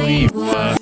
nazwijmy.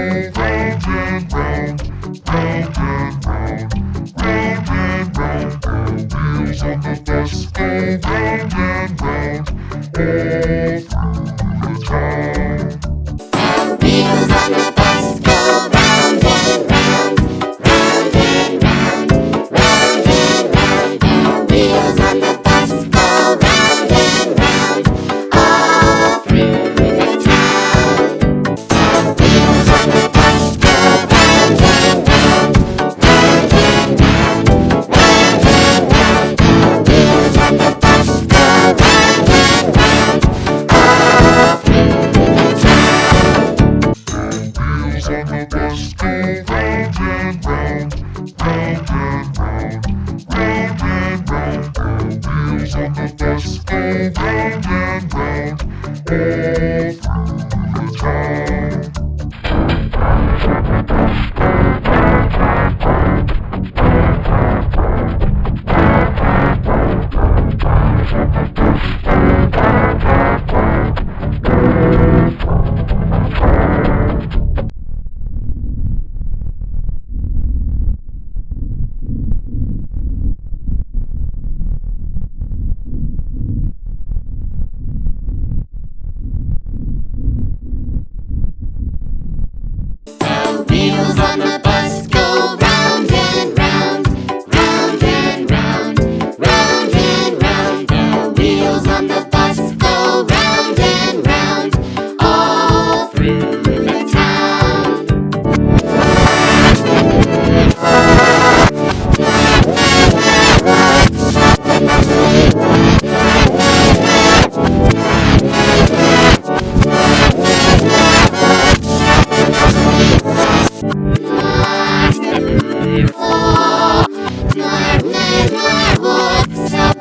And round, round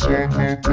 Christian.